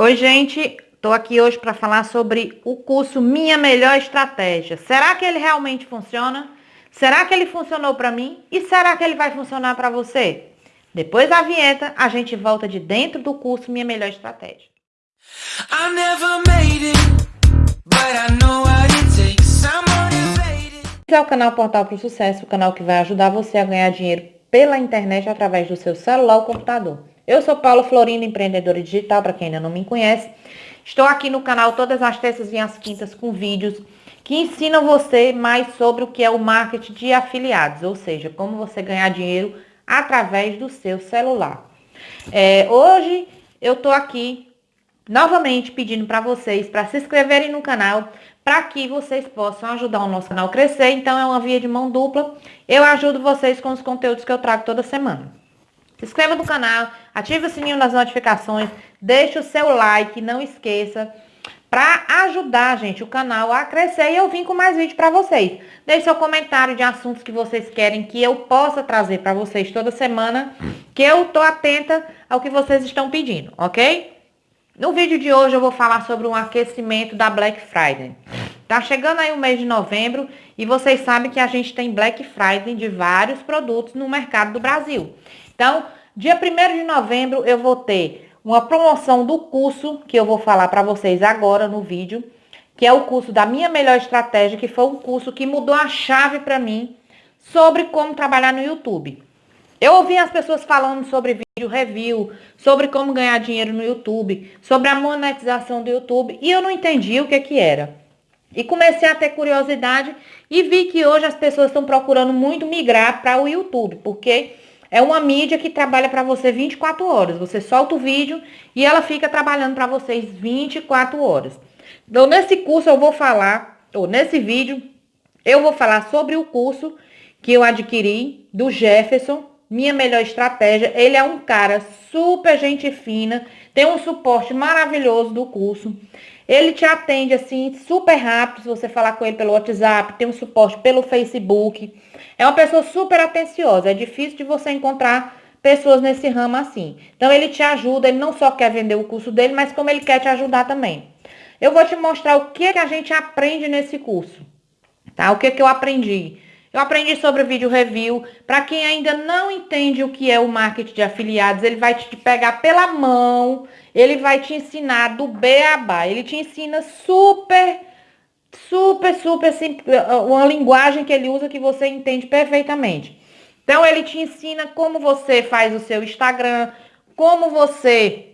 Oi, gente. Estou aqui hoje para falar sobre o curso Minha Melhor Estratégia. Será que ele realmente funciona? Será que ele funcionou para mim? E será que ele vai funcionar para você? Depois da vinheta, a gente volta de dentro do curso Minha Melhor Estratégia. Esse é o canal Portal para o Sucesso, o canal que vai ajudar você a ganhar dinheiro pela internet através do seu celular ou computador. Eu sou Paula Florinda, empreendedora digital, para quem ainda não me conhece. Estou aqui no canal todas as terças e as quintas com vídeos que ensinam você mais sobre o que é o marketing de afiliados, ou seja, como você ganhar dinheiro através do seu celular. É, hoje eu estou aqui novamente pedindo para vocês para se inscreverem no canal para que vocês possam ajudar o nosso canal a crescer. Então é uma via de mão dupla. Eu ajudo vocês com os conteúdos que eu trago toda semana. Se inscreva no canal, ative o sininho das notificações, deixe o seu like, não esqueça, para ajudar, gente, o canal a crescer e eu vim com mais vídeo para vocês. Deixe seu comentário de assuntos que vocês querem que eu possa trazer para vocês toda semana, que eu tô atenta ao que vocês estão pedindo, ok? No vídeo de hoje eu vou falar sobre um aquecimento da Black Friday. Tá chegando aí o mês de novembro e vocês sabem que a gente tem Black Friday de vários produtos no mercado do Brasil. Então, dia 1 de novembro eu vou ter uma promoção do curso que eu vou falar para vocês agora no vídeo, que é o curso da minha melhor estratégia, que foi um curso que mudou a chave para mim sobre como trabalhar no YouTube. Eu ouvi as pessoas falando sobre vídeo review, sobre como ganhar dinheiro no YouTube, sobre a monetização do YouTube, e eu não entendi o que que era. E comecei a ter curiosidade e vi que hoje as pessoas estão procurando muito migrar para o YouTube, porque é uma mídia que trabalha para você 24 horas. Você solta o vídeo e ela fica trabalhando para vocês 24 horas. Então, nesse curso eu vou falar, ou nesse vídeo, eu vou falar sobre o curso que eu adquiri do Jefferson, minha melhor estratégia. Ele é um cara super gente fina, tem um suporte maravilhoso do curso. Ele te atende assim super rápido, se você falar com ele pelo WhatsApp, tem um suporte pelo Facebook. É uma pessoa super atenciosa, é difícil de você encontrar pessoas nesse ramo assim. Então ele te ajuda, ele não só quer vender o curso dele, mas como ele quer te ajudar também. Eu vou te mostrar o que, que a gente aprende nesse curso, tá? O que, que eu aprendi. Eu aprendi sobre vídeo review. Para quem ainda não entende o que é o marketing de afiliados, ele vai te pegar pela mão, ele vai te ensinar do beabá. Ele te ensina super, super, super uma linguagem que ele usa que você entende perfeitamente. Então, ele te ensina como você faz o seu Instagram, como você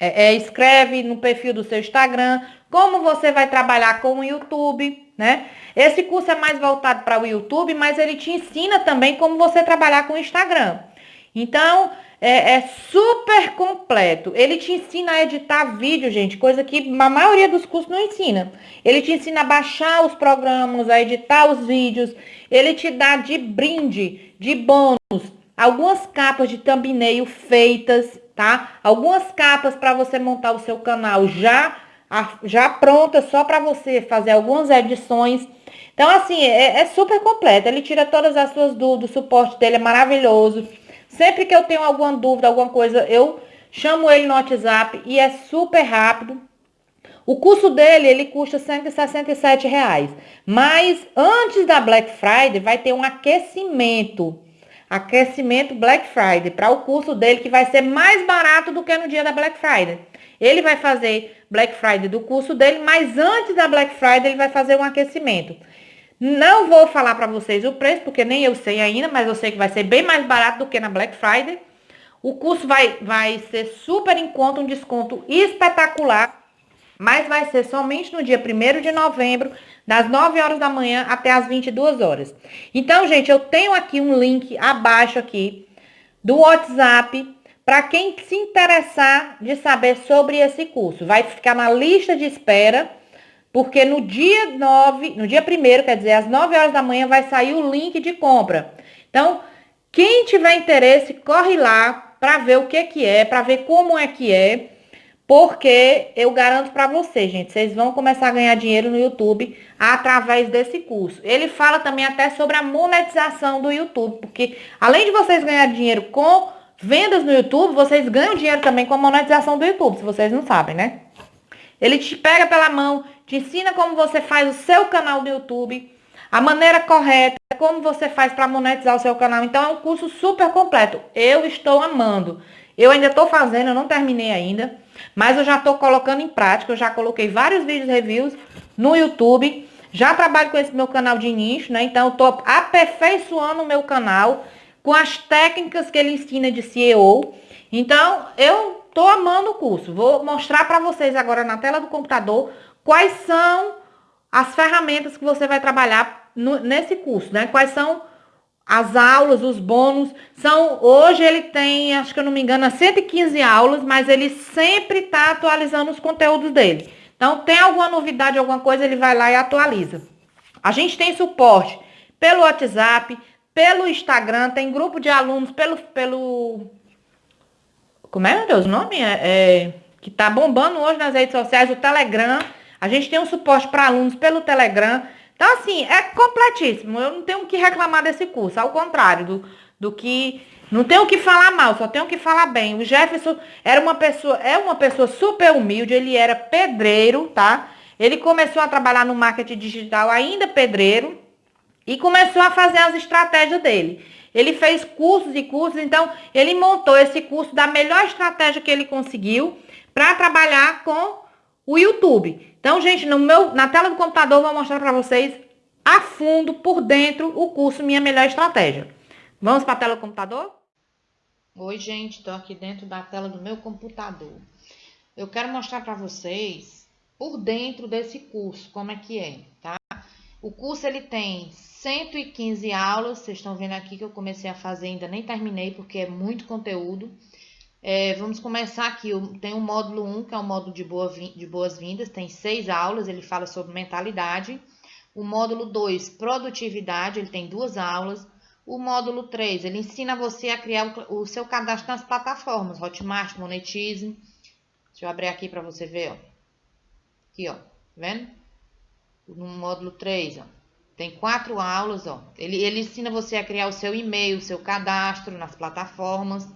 é, é, escreve no perfil do seu Instagram, como você vai trabalhar com o YouTube, né? Esse curso é mais voltado para o YouTube, mas ele te ensina também como você trabalhar com o Instagram. Então, é, é, super completo. Ele te ensina a editar vídeo, gente, coisa que a maioria dos cursos não ensina. Ele te ensina a baixar os programas, a editar os vídeos. Ele te dá de brinde, de bônus, algumas capas de thumbnail feitas, tá? Algumas capas para você montar o seu canal já já pronta só para você fazer algumas edições. Então, assim, é, é, super completo. Ele tira todas as suas dúvidas, o suporte dele é maravilhoso. Sempre que eu tenho alguma dúvida, alguma coisa, eu chamo ele no WhatsApp e é super rápido. O curso dele, ele custa 167 reais. Mas antes da Black Friday, vai ter um aquecimento. Aquecimento Black Friday para o curso dele, que vai ser mais barato do que no dia da Black Friday. Ele vai fazer Black Friday do curso dele, mas antes da Black Friday ele vai fazer um aquecimento. Não vou falar para vocês o preço, porque nem eu sei ainda, mas eu sei que vai ser bem mais barato do que na Black Friday. O curso vai, vai ser super em conta, um desconto espetacular, mas vai ser somente no dia 1 de novembro, das 9 horas da manhã até as 22 horas. Então, gente, eu tenho aqui um link abaixo aqui do WhatsApp para quem se interessar de saber sobre esse curso, vai ficar na lista de espera, porque no dia 9, no dia 1 quer dizer, às 9 horas da manhã, vai sair o link de compra. Então, quem tiver interesse, corre lá para ver o que que é, para ver como é que é, porque eu garanto para vocês, gente, vocês vão começar a ganhar dinheiro no YouTube através desse curso. Ele fala também até sobre a monetização do YouTube, porque além de vocês ganhar dinheiro com vendas no YouTube, vocês ganham dinheiro também com a monetização do YouTube, se vocês não sabem, né? Ele te pega pela mão, te ensina como você faz o seu canal do YouTube, a maneira correta, como você faz para monetizar o seu canal. Então é um curso super completo. Eu estou amando. Eu ainda estou fazendo, eu não terminei ainda, mas eu já estou colocando em prática. Eu já coloquei vários vídeos reviews no YouTube. Já trabalho com esse meu canal de nicho, né? Então eu estou aperfeiçoando o meu canal com as técnicas que ele ensina de CEO. Então eu estou amando o curso. Vou mostrar para vocês agora na tela do computador quais são as ferramentas que você vai trabalhar no, nesse curso, né? Quais são as aulas, os bônus, são, hoje ele tem, acho que eu não me engano, 115 aulas, mas ele sempre está atualizando os conteúdos dele. Então, tem alguma novidade, alguma coisa, ele vai lá e atualiza. A gente tem suporte pelo WhatsApp, pelo Instagram, tem grupo de alunos pelo, pelo como é, meu Deus, o nome? É, é, que tá bombando hoje nas redes sociais, o Telegram. A gente tem um suporte para alunos pelo Telegram. Então, assim, é completíssimo. Eu não tenho o que reclamar desse curso. Ao contrário do, do que... Não tenho o que falar mal, só tenho o que falar bem. O Jefferson era uma pessoa, é uma pessoa super humilde, ele era pedreiro, tá? Ele começou a trabalhar no marketing digital ainda pedreiro e começou a fazer as estratégias dele. Ele fez cursos e cursos, então ele montou esse curso da melhor estratégia que ele conseguiu para trabalhar com o YouTube. Então, gente, no meu, na tela do computador eu vou mostrar para vocês a fundo, por dentro, o curso Minha Melhor Estratégia. Vamos para a tela do computador? Oi, gente, estou aqui dentro da tela do meu computador. Eu quero mostrar para vocês por dentro desse curso, como é que é, tá? O curso, ele tem 115 aulas, vocês estão vendo aqui que eu comecei a fazer, ainda nem terminei, porque é muito conteúdo. É, vamos começar aqui. Tem o módulo 1, que é o módulo de, boa, de boas-vindas, tem seis aulas, ele fala sobre mentalidade. O módulo 2, produtividade, ele tem duas aulas. O módulo 3, ele ensina você a criar o, o seu cadastro nas plataformas, Hotmart, Monetize. Deixa eu abrir aqui para você ver, ó. Aqui, ó, tá vendo? No módulo 3, ó. Tem quatro aulas, ó. Ele, ele ensina você a criar o seu e-mail, o seu cadastro nas plataformas.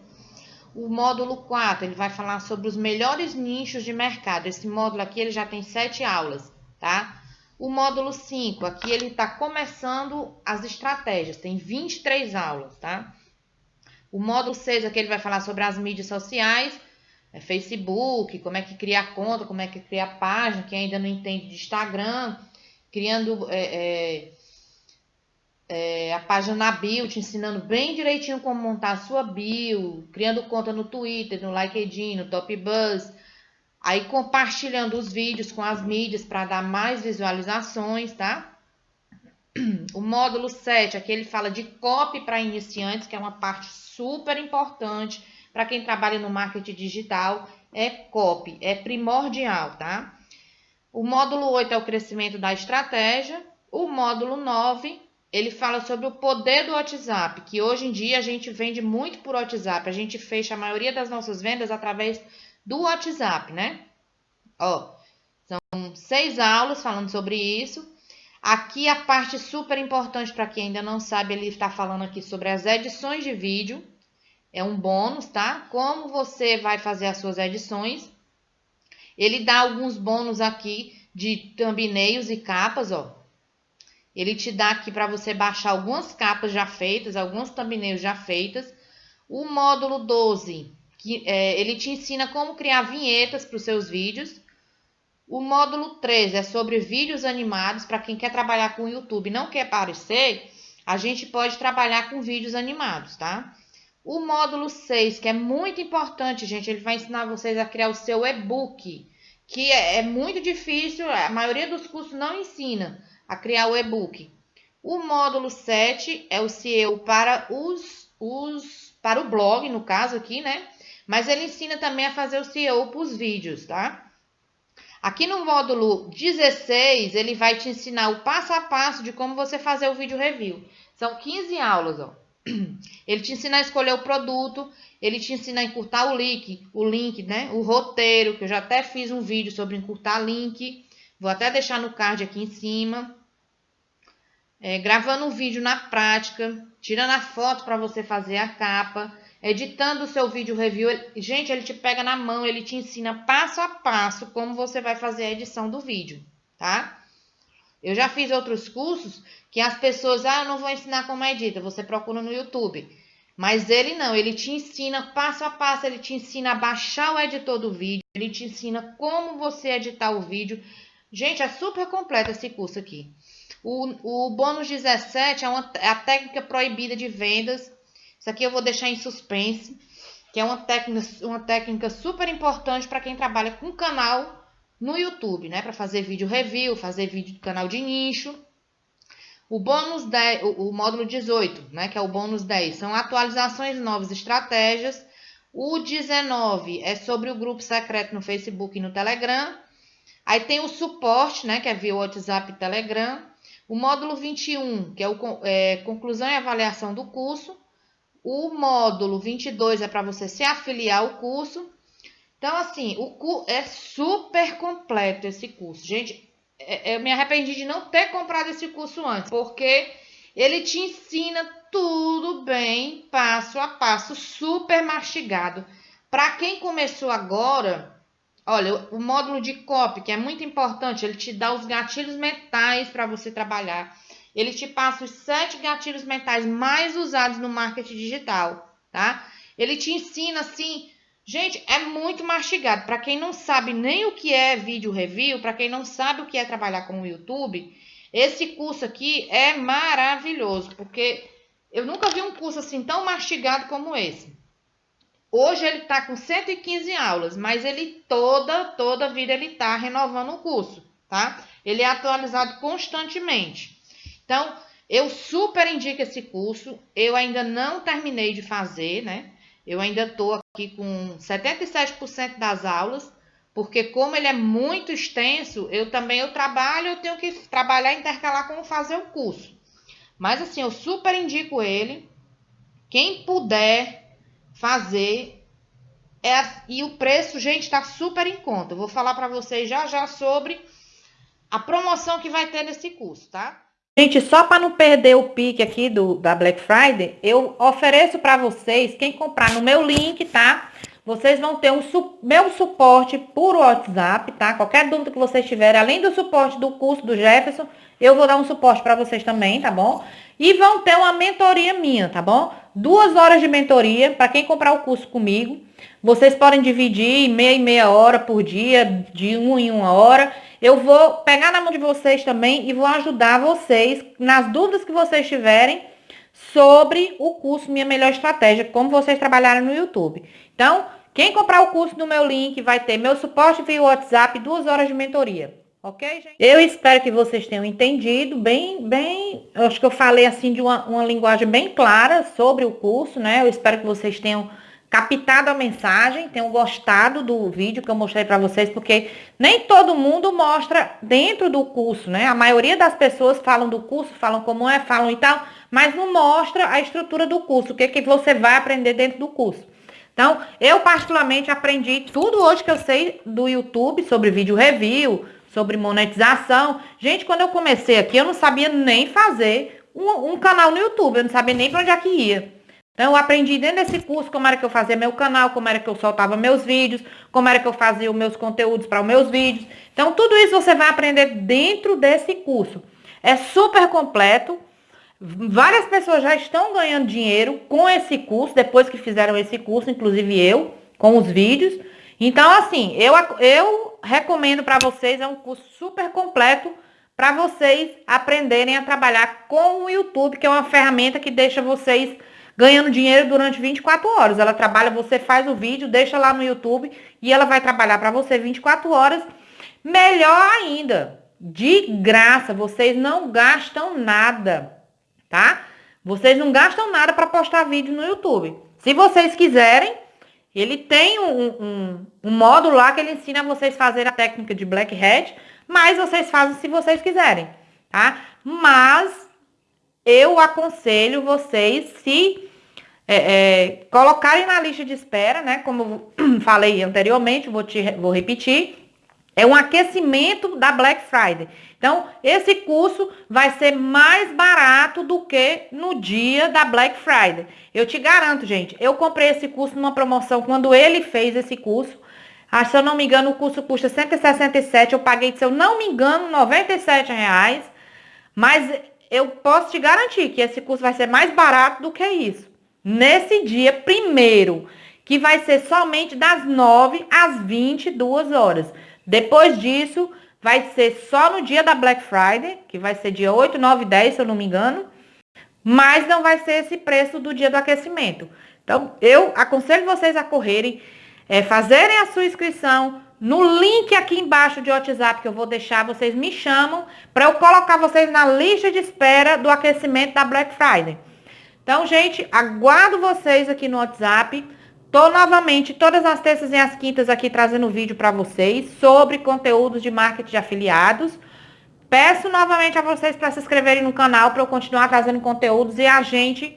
O módulo 4, ele vai falar sobre os melhores nichos de mercado. Esse módulo aqui, ele já tem sete aulas, tá? O módulo 5, aqui ele está começando as estratégias, tem 23 aulas, tá? O módulo 6, aqui ele vai falar sobre as mídias sociais, é Facebook, como é que cria conta, como é que cria página, quem ainda não entende de Instagram, criando é, é, é, a página na bio, te ensinando bem direitinho como montar a sua bio, criando conta no Twitter, no LinkedIn, no Top Buzz, aí compartilhando os vídeos com as mídias para dar mais visualizações, tá? O módulo 7, aqui ele fala de copy para iniciantes, que é uma parte super importante para quem trabalha no marketing digital, é copy, é primordial, tá? O módulo 8 é o crescimento da estratégia, o módulo 9 ele fala sobre o poder do WhatsApp, que hoje em dia a gente vende muito por WhatsApp. A gente fecha a maioria das nossas vendas através do WhatsApp, né? Ó, são seis aulas falando sobre isso. Aqui a parte super importante para quem ainda não sabe, ele está falando aqui sobre as edições de vídeo. É um bônus, tá? Como você vai fazer as suas edições. Ele dá alguns bônus aqui de thumbnails e capas, ó. Ele te dá aqui para você baixar algumas capas já feitas, alguns thumbnails já feitas. O módulo 12, que é, ele te ensina como criar vinhetas para os seus vídeos. O módulo 13 é sobre vídeos animados. Para quem quer trabalhar com o YouTube e não quer aparecer, a gente pode trabalhar com vídeos animados, tá? O módulo 6, que é muito importante, gente, ele vai ensinar vocês a criar o seu e-book, que é, é muito difícil, a maioria dos cursos não ensina a criar o e-book. O módulo 7 é o SEO para os, os para o blog, no caso aqui, né? Mas ele ensina também a fazer o SEO para os vídeos, tá? Aqui no módulo 16, ele vai te ensinar o passo a passo de como você fazer o vídeo review. São 15 aulas, ó. Ele te ensina a escolher o produto, ele te ensina a encurtar o link, o link, né? O roteiro, que eu já até fiz um vídeo sobre encurtar link. Vou até deixar no card aqui em cima. É, gravando um vídeo na prática, tirando a foto para você fazer a capa. editando o seu vídeo review. Gente, ele te pega na mão, ele te ensina passo a passo como você vai fazer a edição do vídeo, tá? Eu já fiz outros cursos que as pessoas, ah, eu não vou ensinar como edita, você procura no YouTube. Mas ele não, ele te ensina passo a passo, ele te ensina a baixar o editor do vídeo, ele te ensina como você editar o vídeo. Gente, é super completo esse curso aqui. O, o bônus 17 é, uma, é a técnica proibida de vendas. Isso aqui eu vou deixar em suspense, que é uma técnica, uma técnica super importante para quem trabalha com canal no YouTube, né? Para fazer vídeo review, fazer vídeo do canal de nicho. O bônus 10, o, o módulo 18, né, que é o bônus 10, são atualizações novas estratégias. O 19 é sobre o grupo secreto no Facebook e no Telegram. Aí tem o suporte, né, que é via WhatsApp e Telegram. O módulo 21, que é, o, é conclusão e avaliação do curso. O módulo 22 é para você se afiliar ao curso. Então, assim, o é super completo esse curso. Gente, é, eu me arrependi de não ter comprado esse curso antes, porque ele te ensina tudo bem, passo a passo, super mastigado. Para quem começou agora, olha, o módulo de copy, que é muito importante, ele te dá os gatilhos mentais para você trabalhar. Ele te passa os sete gatilhos mentais mais usados no marketing digital, tá? Ele te ensina assim Gente, é muito mastigado. Para quem não sabe nem o que é vídeo review, para quem não sabe o que é trabalhar com o YouTube, esse curso aqui é maravilhoso, porque eu nunca vi um curso assim tão mastigado como esse. Hoje ele está com 115 aulas, mas ele toda, toda vida ele está renovando o curso, tá? Ele é atualizado constantemente. Então, eu super indico esse curso. Eu ainda não terminei de fazer, né? Eu ainda estou aqui com 77% das aulas, porque como ele é muito extenso, eu também eu trabalho, eu tenho que trabalhar intercalar com fazer o curso. Mas assim, eu super indico ele. Quem puder fazer é, e o preço, gente, está super em conta. Eu vou falar para vocês já já sobre a promoção que vai ter nesse curso, tá? Gente, só para não perder o pique aqui do, da Black Friday, eu ofereço para vocês, quem comprar no meu link, tá? Vocês vão ter um su meu suporte por WhatsApp, tá? Qualquer dúvida que vocês tiverem, além do suporte do curso do Jefferson, eu vou dar um suporte para vocês também, tá bom? E vão ter uma mentoria minha, tá bom? Duas horas de mentoria para quem comprar o curso comigo. Vocês podem dividir meia e meia hora por dia, de uma em uma hora. Eu vou pegar na mão de vocês também e vou ajudar vocês nas dúvidas que vocês tiverem sobre o curso Minha Melhor Estratégia, como vocês trabalharem no YouTube. Então, quem comprar o curso no meu link vai ter meu suporte via WhatsApp, duas horas de mentoria. Ok, gente? Eu espero que vocês tenham entendido bem, bem, eu acho que eu falei assim de uma, uma linguagem bem clara sobre o curso, né? Eu espero que vocês tenham captado a mensagem, tenham gostado do vídeo que eu mostrei para vocês, porque nem todo mundo mostra dentro do curso, né? A maioria das pessoas falam do curso, falam como é, falam e tal, mas não mostra a estrutura do curso, o que, que você vai aprender dentro do curso. Então, eu particularmente aprendi tudo hoje que eu sei do YouTube sobre vídeo review, sobre monetização. Gente, quando eu comecei aqui, eu não sabia nem fazer um, um canal no YouTube, eu não sabia nem para onde é que ia. Então, eu aprendi dentro desse curso como era que eu fazia meu canal, como era que eu soltava meus vídeos, como era que eu fazia os meus conteúdos para os meus vídeos. Então, tudo isso você vai aprender dentro desse curso. É super completo. Várias pessoas já estão ganhando dinheiro com esse curso, depois que fizeram esse curso, inclusive eu, com os vídeos. Então, assim, eu, eu recomendo para vocês, é um curso super completo para vocês aprenderem a trabalhar com o YouTube, que é uma ferramenta que deixa vocês ganhando dinheiro durante 24 horas. Ela trabalha, você faz o vídeo, deixa lá no YouTube e ela vai trabalhar para você 24 horas. Melhor ainda, de graça, vocês não gastam nada, tá? Vocês não gastam nada para postar vídeo no YouTube. Se vocês quiserem, ele tem um, um, um módulo lá que ele ensina vocês fazer a técnica de black hat, mas vocês fazem se vocês quiserem, tá? Mas eu aconselho vocês se é, é, colocarem na lista de espera, né? Como falei anteriormente, vou, te, vou repetir. É um aquecimento da Black Friday. Então, esse curso vai ser mais barato do que no dia da Black Friday. Eu te garanto, gente, eu comprei esse curso numa promoção quando ele fez esse curso. Ah, se eu não me engano, o curso custa 167, eu paguei, se eu não me engano, 97 reais. Mas eu posso te garantir que esse curso vai ser mais barato do que isso. Nesse dia primeiro, que vai ser somente das 9 às 22 horas. Depois disso, vai ser só no dia da Black Friday, que vai ser dia 8, 9 e 10, se eu não me engano. Mas não vai ser esse preço do dia do aquecimento. Então, eu aconselho vocês a correrem, é, fazerem a sua inscrição no link aqui embaixo de WhatsApp que eu vou deixar, vocês me chamam para eu colocar vocês na lista de espera do aquecimento da Black Friday. Então, gente, aguardo vocês aqui no WhatsApp. Tô novamente todas as terças e as quintas aqui trazendo vídeo para vocês sobre conteúdos de marketing de afiliados. Peço novamente a vocês para se inscreverem no canal para eu continuar trazendo conteúdos e a gente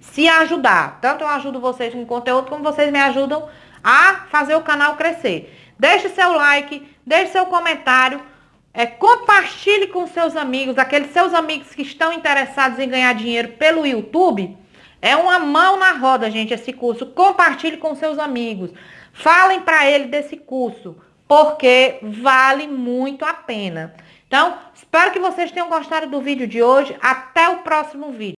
se ajudar. Tanto eu ajudo vocês com conteúdo como vocês me ajudam a fazer o canal crescer. Deixe seu like, deixe seu comentário, é, compartilhe com seus amigos, aqueles seus amigos que estão interessados em ganhar dinheiro pelo YouTube. É uma mão na roda, gente, esse curso. Compartilhe com seus amigos. Falem para ele desse curso, porque vale muito a pena. Então, espero que vocês tenham gostado do vídeo de hoje. Até o próximo vídeo.